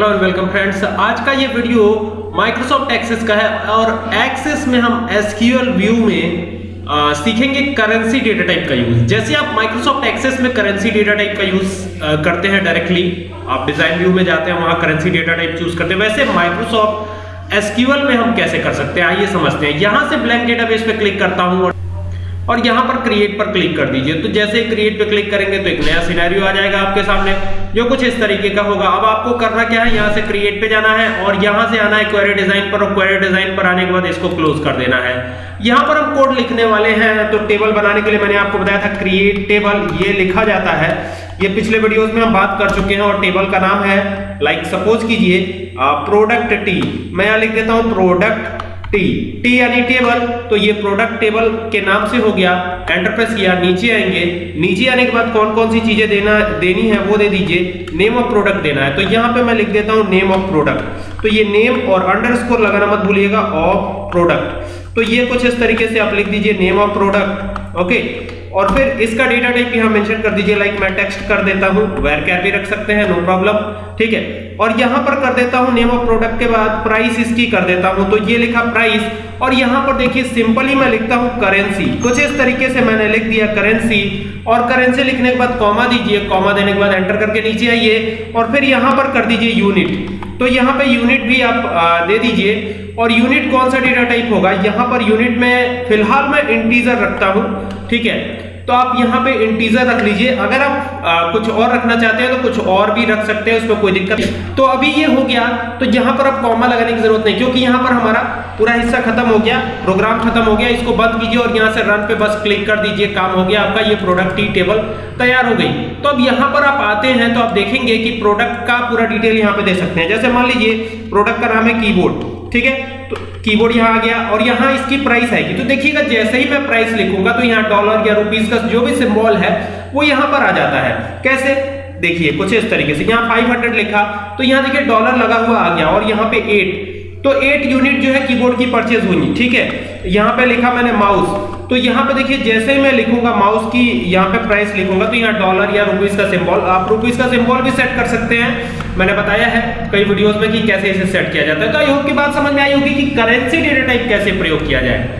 Hello and welcome friends आज का ये वीडियो माइक्रोसॉफ्ट एक्सेस का है और एक्सेस में हम एसक्यूएल व्यू में आ, सीखेंगे करेंसी डेटा टाइप का यूज़ जैसे आप माइक्रोसॉफ्ट एक्सेस में करेंसी डेटा टाइप का यूज़ करते हैं डायरेक्टली आप डिज़ाइन व्यू में जाते हैं वहाँ करेंसी डेटा टाइप चूज़ करते हैं। वैसे माइक्रोसॉफ्ट एसक्यूएल में हम कैसे कर सकते हैं आइए समझते हैं। यहाँ से ब्लैंक डेटाबेस पे क्लिक करता हूँ और और यहाँ पर क्रिएट पर क्लिक कर दीजिए। तो जैसे ही क्रिएट पे क्लिक करेंगे तो एक नया सिनेरियो आ जाएगा आपके सामने, जो कुछ इस तरीके का होगा। अब आपको करना क्या है? यहाँ से क्रिएट पे जाना है और यहाँ से आना है क्वेरी डिज़ाइन पर और क्वेरी डिज़ाइन पर आने के बाद इसको क्लोज कर देना है। यहाँ पर हम कोड लिखने वाले हैं तो टेबल बनाने के लिए मैंने आपको बताया था क्रिएट टेबल ये लिखा जाता है। ये पिछले वीडियोस में हम बात कर चुके हैं और टेबल का नाम है लाइक सपोज़ कीजिए प्रोडक्ट टी मैं यहाँ लिख देता हूँ प्रोडक्ट टी टी यानी टेबल तो ये प्रोडक्ट टेबल के नाम से हो गया एंटर प्रेस किया, नीचे आएँगे। नीचे आने के बाद कौन कौन सी चीज़ें देना, देनी है, वो दे दीजिए। नेम ऑफ़ प्रोडक्ट देना है। तो यहाँ पे मैं लिख देता हूँ नेम ऑफ़ प्रोडक्ट तो ये नेम और अंडरस्कोर लगाना मत भूलिएगा ऑफ़ प्रोडक्ट तो ये कुछ इस तरीके से आप लिख दीजिए नेम ऑफ़ प्रोडक्ट ओके और फिर इसका डेटा टाइप यहाँ मेंशन कर दीजिए लाइक मैं टेक्स्ट कर देता हूँ वेर कैर भी रख सकते हैं नो प्रॉब्लम ठीक है? और यहाँ पर कर देता हूँ नेम ऑफ़ प्रोडक्ट के बाद प्राइस इसकी कर देता हूँ तो ये लिखा प्राइस और यहाँ पर देखिए सिंपली मैं लिखता हूँ करेंसी कुछ इस तरीके से मैंने लिख दिया करेंसी और करेंसी लिखने के बाद कॉमा दीजिए कॉमा देने के बाद एंटर करके नीचे आइए, और फिर यहाँ पर कर दीजिए यूनिट तो यहाँ पे यूनिट भी आप दे दीजिए। और यूनिट कौन सा डेटा टाइप होगा? यहाँ पर यूनिट में, फ़िलहाल मैं इंटीजर रखता हूँ, ठीक है? तो आप यहाँ पे इंटीजर रख लीजिए। अगर आप आ, कुछ और रखना चाहते हैं तो कुछ और भी रख सकते हैं उसमें कोई दिक्कत नहीं। तो अभी ये हो गया। तो यहाँ पर आप कॉमा लगाने की ज़रूरत नहीं क्योंकि यहाँ पर हमारा पूरा हिस्सा खत्म हो गया प्रोग्राम खत्म हो गया। इसको बंद कीजिए और यहाँ से रन पे बस क्लिक कर दीजिए काम हो गया आपका ये प्रोडक्ट की टेबल तैयार हो गई। तो अब यहाँ पर आप आते हैं तो आप देखेंगे कि प्रोडक्ट का पूरा डिटेल यहाँ पे दे सकते हैं। जैसे मान लीजिए प्रोडक्ट का नाम है कीबोर्ड ठीक है? तो कीबोर्ड यहाँ आ गया और यहाँ इसकी प्राइस आएगी। तो देखिएगा, जैसे ही मैं प्राइस लिखूँगा तो यहाँ डॉलर या रुपीज़ का जो भी सिंबल है, वो यहाँ पर आ जाता है। कैसे? देखिए, कुछ इस तरीके से। यहाँ 500 लिखा तो यहाँ देखिए डॉलर लगा हुआ आ गया और यहाँ पे 8 तो एट यूनिट जो है कीबोर्ड की परचेज हुई, ठीक है? यहाँ पे लिखा मैंने माउस तो यहाँ पे देखिए, जैसे ही मैं लिखूँगा माउस की यहाँ पे प्राइस लिखूँगा तो यहाँ डॉलर या रुपीज़ का सिंबल आप रुपीज़ का सिंबल भी सेट कर सकते हैं. मैंने बताया है कई वीडियोस में कि कैसे इसे सेट किया जाता है। तो आई होप की बात समझ में आई होगी कि करेंसी डेटा टाइप कैसे प्रयोग किया जाए।